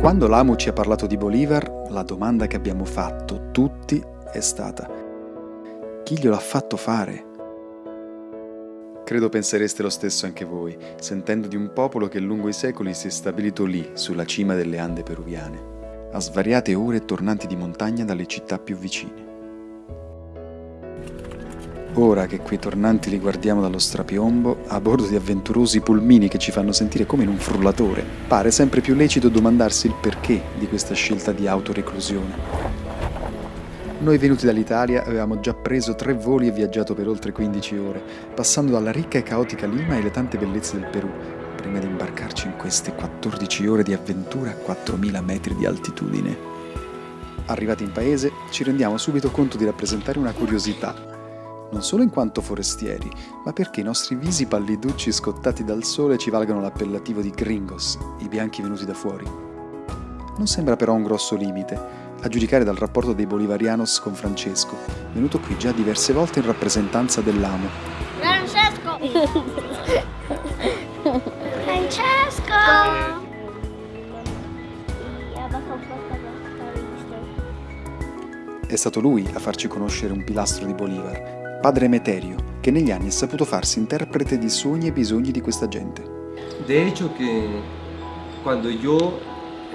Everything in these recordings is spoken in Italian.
Quando l'AMU ci ha parlato di Bolivar, la domanda che abbiamo fatto tutti è stata chi glielo ha fatto fare? Credo pensereste lo stesso anche voi, sentendo di un popolo che lungo i secoli si è stabilito lì, sulla cima delle Ande peruviane, a svariate ore tornanti di montagna dalle città più vicine. Ora che quei tornanti li guardiamo dallo strapiombo, a bordo di avventurosi pulmini che ci fanno sentire come in un frullatore, pare sempre più lecito domandarsi il perché di questa scelta di autoreclusione. Noi venuti dall'Italia avevamo già preso tre voli e viaggiato per oltre 15 ore, passando dalla ricca e caotica Lima e le tante bellezze del Perù, prima di imbarcarci in queste 14 ore di avventura a 4.000 metri di altitudine. Arrivati in paese, ci rendiamo subito conto di rappresentare una curiosità non solo in quanto forestieri, ma perché i nostri visi palliducci scottati dal sole ci valgano l'appellativo di gringos, i bianchi venuti da fuori. Non sembra però un grosso limite, a giudicare dal rapporto dei bolivarianos con Francesco, venuto qui già diverse volte in rappresentanza dell'amo. Francesco! Francesco! È stato lui a farci conoscere un pilastro di Bolivar, padre Emeterio, che negli anni ha saputo farsi interprete di sogni e bisogni di questa gente. De hecho que cuando yo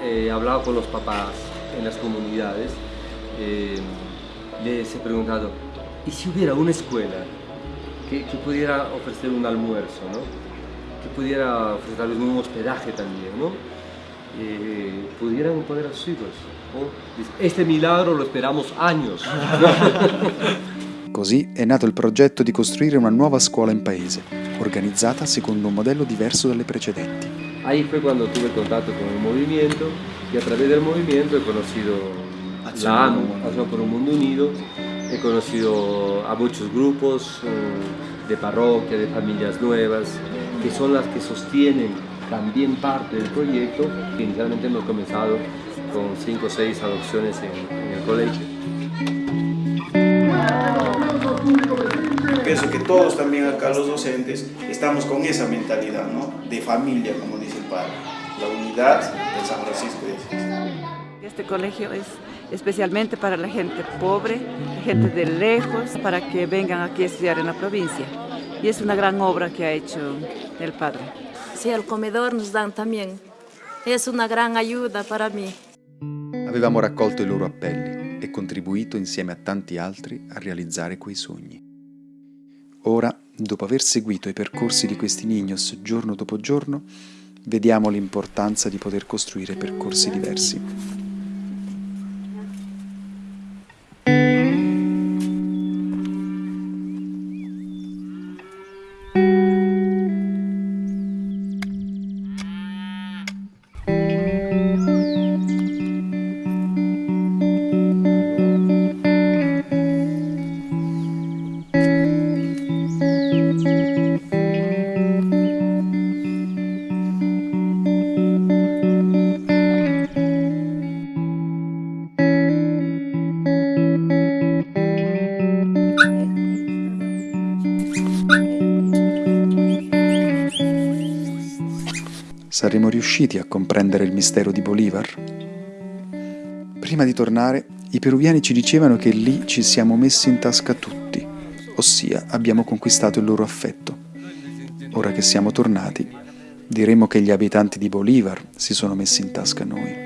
eh, hablaba con los papás en las comunidades, eh, les he preguntado, ¿y si hubiera una escuela que, que pudiera ofrecer un almuerzo, ¿no? que pudiera ofrecer tal vez un hospedaje también, ¿no? Eh, pudieran poner a sus hijos? ¿no? Este milagro lo esperamos años. Così è nato il progetto di costruire una nuova scuola in paese, organizzata secondo un modello diverso dalle precedenti. Ahí fue cuando tuve contacto con el movimiento y a través del movimiento he conocido la ANU, Acción por un Mundo Unido, he conocido a muchos grupos eh, de parroquia, de familias nuevas, que son las que sostienen también parte del proyecto. Inicialmente hemos comenzado con 5 o 6 adopciones en, en el colegio. Pienso que todos también acá los docentes estamos con esa mentalidad, ¿no? De familia, como dice el padre. La unidad de San Francisco de Asís. Este colegio es especialmente para la gente pobre, gente de lejos, para que vengan aquí a estudiar en la provincia. Y es una gran obra que ha hecho el padre. Sí, el comedor nos dan también. Es una gran ayuda para mí. Avevamo raccolto i loro appelli e contribuito insieme a tanti altri a realizzare quei sogni. Ora, dopo aver seguito i percorsi di questi Niños giorno dopo giorno, vediamo l'importanza di poter costruire percorsi diversi. Saremo riusciti a comprendere il mistero di Bolivar? Prima di tornare, i peruviani ci dicevano che lì ci siamo messi in tasca tutti, ossia abbiamo conquistato il loro affetto. Ora che siamo tornati, diremo che gli abitanti di Bolivar si sono messi in tasca noi.